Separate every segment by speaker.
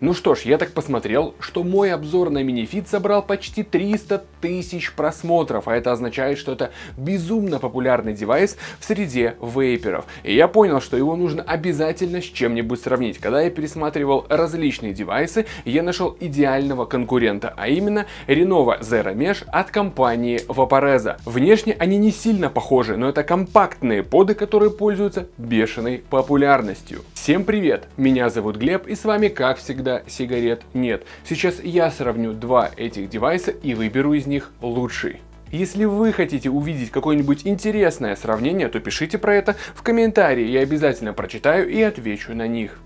Speaker 1: Ну что ж, я так посмотрел, что мой обзор на минифит собрал почти 300 тысяч просмотров, а это означает, что это безумно популярный девайс в среде вейперов. И я понял, что его нужно обязательно с чем-нибудь сравнить. Когда я пересматривал различные девайсы, я нашел идеального конкурента, а именно Renova Zero Mesh от компании Vaporeza. Внешне они не сильно похожи, но это компактные поды, которые пользуются бешеной популярностью. Всем привет, меня зовут Глеб и с вами как всегда сигарет нет. Сейчас я сравню два этих девайса и выберу из них лучший. Если вы хотите увидеть какое-нибудь интересное сравнение, то пишите про это в комментарии, я обязательно прочитаю и отвечу на них.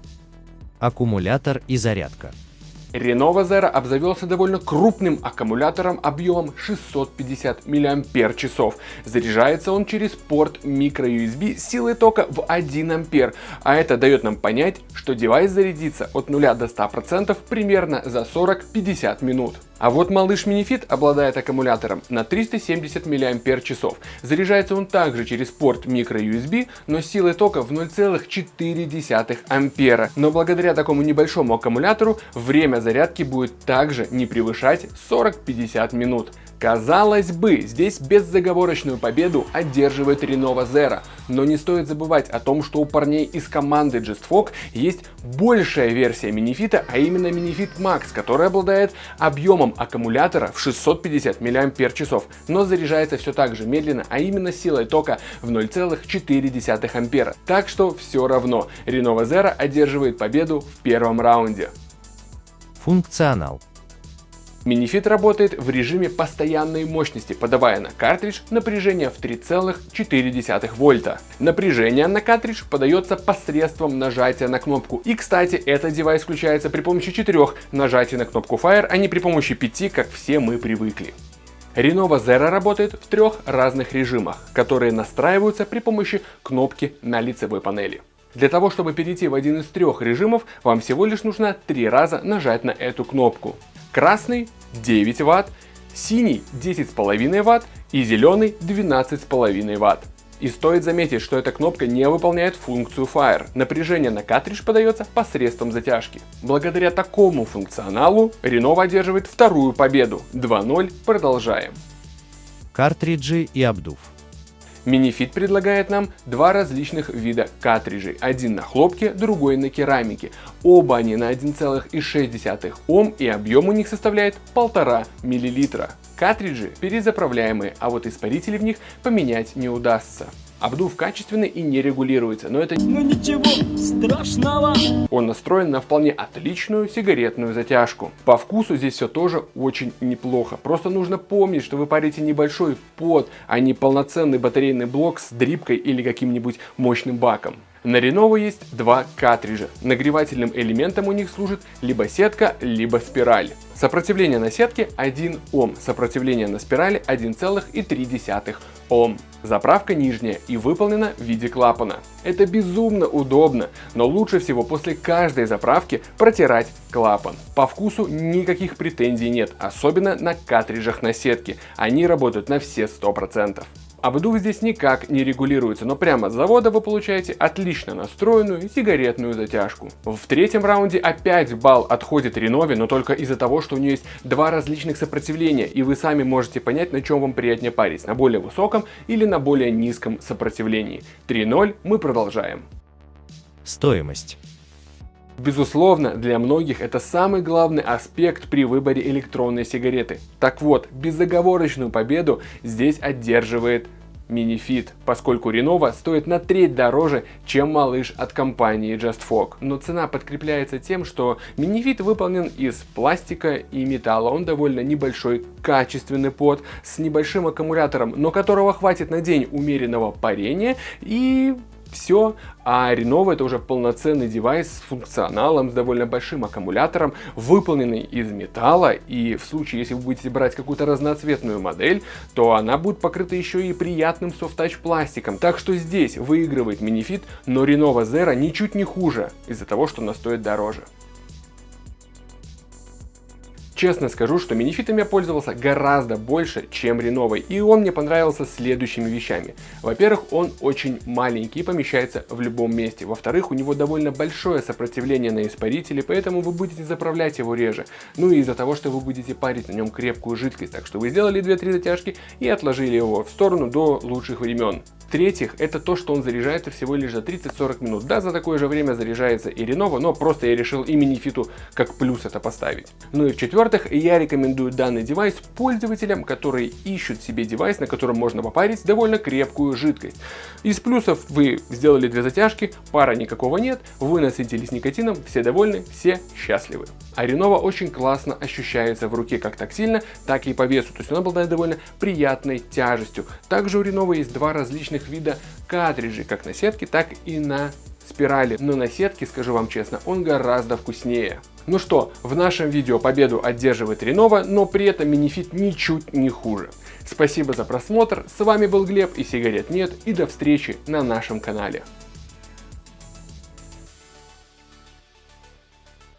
Speaker 2: Аккумулятор и зарядка.
Speaker 1: Renova Zero обзавелся довольно крупным аккумулятором объемом 650 мАч. Заряжается он через порт microUSB силой тока в 1 А, а это дает нам понять, что девайс зарядится от 0 до 100% примерно за 40-50 минут. А вот малыш Minifit обладает аккумулятором на 370 мАч. Заряжается он также через порт microUSB, но силой тока в 0,4 ампера. Но благодаря такому небольшому аккумулятору время зарядки будет также не превышать 40-50 минут. Казалось бы, здесь беззаговорочную победу одерживает Renova Zero, но не стоит забывать о том, что у парней из команды JustFog есть большая версия минифита, а именно Minifit Max, который обладает объемом аккумулятора в 650 мАч, но заряжается все так же медленно, а именно силой тока в 0,4 ампера. Так что все равно, Renova Zero одерживает победу в первом раунде.
Speaker 2: Функционал
Speaker 1: Минифит работает в режиме постоянной мощности, подавая на картридж напряжение в 3,4 вольта. Напряжение на картридж подается посредством нажатия на кнопку. И кстати, этот девайс включается при помощи 4 нажатий на кнопку Fire, а не при помощи 5, как все мы привыкли. Renova Zero работает в трех разных режимах, которые настраиваются при помощи кнопки на лицевой панели. Для того, чтобы перейти в один из трех режимов, вам всего лишь нужно три раза нажать на эту кнопку. Красный 9 Вт, синий 10,5 Вт и зеленый 12,5 Вт. И стоит заметить, что эта кнопка не выполняет функцию Fire. Напряжение на картридж подается посредством затяжки. Благодаря такому функционалу Renova одерживает вторую победу. 2-0, продолжаем.
Speaker 2: Картриджи и обдув.
Speaker 1: Minifit предлагает нам два различных вида картриджей. Один на хлопке, другой на керамике. Оба они на 1,6 Ом и объем у них составляет 1,5 мл. Картриджи перезаправляемые, а вот испарители в них поменять не удастся. Обдув качественный и не регулируется, но это ну ничего страшного. Он настроен на вполне отличную сигаретную затяжку. По вкусу здесь все тоже очень неплохо. Просто нужно помнить, что вы парите небольшой под, а не полноценный батарейный блок с дрипкой или каким-нибудь мощным баком. На Lenovo есть два картриджа. Нагревательным элементом у них служит либо сетка, либо спираль. Сопротивление на сетке 1 Ом, сопротивление на спирали 1,3 Ом. Заправка нижняя и выполнена в виде клапана. Это безумно удобно, но лучше всего после каждой заправки протирать клапан. По вкусу никаких претензий нет, особенно на картриджах на сетке. Они работают на все 100%. Обдув здесь никак не регулируется, но прямо с завода вы получаете отлично настроенную сигаретную затяжку. В третьем раунде опять балл отходит Ренове, но только из-за того, что у нее есть два различных сопротивления, и вы сами можете понять, на чем вам приятнее парить, на более высоком или на более низком сопротивлении. 3-0, мы продолжаем.
Speaker 2: Стоимость.
Speaker 1: Безусловно, для многих это самый главный аспект при выборе электронной сигареты. Так вот, безоговорочную победу здесь одерживает Minifit, поскольку Renova стоит на треть дороже, чем малыш от компании JustFog. Но цена подкрепляется тем, что Minifit выполнен из пластика и металла. Он довольно небольшой, качественный под с небольшим аккумулятором, но которого хватит на день умеренного парения и все, а Renova это уже полноценный девайс с функционалом, с довольно большим аккумулятором, выполненный из металла, и в случае, если вы будете брать какую-то разноцветную модель, то она будет покрыта еще и приятным софт-тач пластиком. Так что здесь выигрывает Minifit, но Renova Zero ничуть не хуже, из-за того, что она стоит дороже. Честно скажу, что минифитом я пользовался гораздо больше, чем реновой, и он мне понравился следующими вещами. Во-первых, он очень маленький и помещается в любом месте. Во-вторых, у него довольно большое сопротивление на испарители, поэтому вы будете заправлять его реже. Ну и из-за того, что вы будете парить на нем крепкую жидкость, так что вы сделали 2-3 затяжки и отложили его в сторону до лучших времен. В-третьих, это то, что он заряжается всего лишь за 30-40 минут. Да, за такое же время заряжается и Lenovo, но просто я решил и Minifit как плюс это поставить. Ну и в-четвертых, я рекомендую данный девайс пользователям, которые ищут себе девайс, на котором можно попарить довольно крепкую жидкость. Из плюсов вы сделали две затяжки, пара никакого нет, вы насытились никотином, все довольны, все счастливы. А Renova очень классно ощущается в руке как тактильно, так и по весу, то есть он обладает довольно приятной тяжестью. Также у Renova есть два различных различных вида картриджей, как на сетке, так и на спирали. Но на сетке, скажу вам честно, он гораздо вкуснее. Ну что, в нашем видео победу одерживает Renova, но при этом минифит ничуть не хуже. Спасибо за просмотр, с вами был Глеб и сигарет нет, и до встречи на нашем канале.